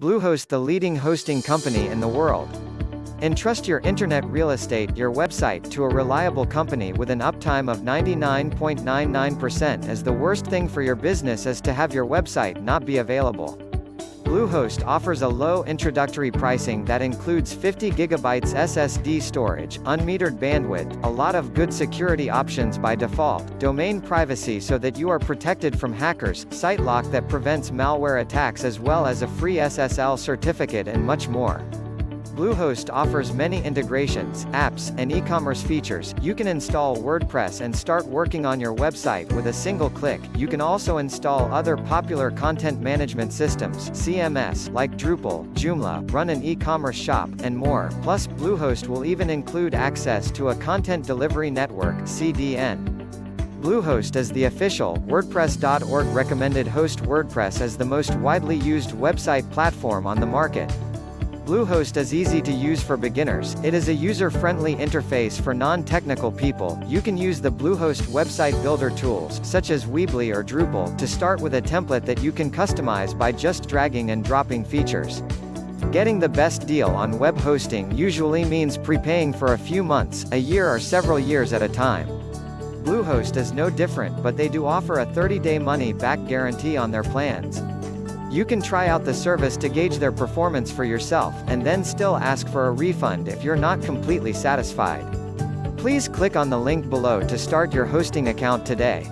Bluehost the leading hosting company in the world. Entrust your internet real estate, your website, to a reliable company with an uptime of 99.99% as the worst thing for your business is to have your website not be available. Bluehost offers a low introductory pricing that includes 50 GB SSD storage, unmetered bandwidth, a lot of good security options by default, domain privacy so that you are protected from hackers, site lock that prevents malware attacks as well as a free SSL certificate and much more. Bluehost offers many integrations, apps, and e-commerce features. You can install WordPress and start working on your website with a single click. You can also install other popular content management systems, CMS, like Drupal, Joomla, run an e-commerce shop, and more. Plus, Bluehost will even include access to a content delivery network, CDN. Bluehost is the official, WordPress.org recommended host WordPress is the most widely used website platform on the market. Bluehost is easy to use for beginners, it is a user-friendly interface for non-technical people, you can use the Bluehost website builder tools, such as Weebly or Drupal, to start with a template that you can customize by just dragging and dropping features. Getting the best deal on web hosting usually means prepaying for a few months, a year or several years at a time. Bluehost is no different but they do offer a 30-day money-back guarantee on their plans. You can try out the service to gauge their performance for yourself, and then still ask for a refund if you're not completely satisfied. Please click on the link below to start your hosting account today.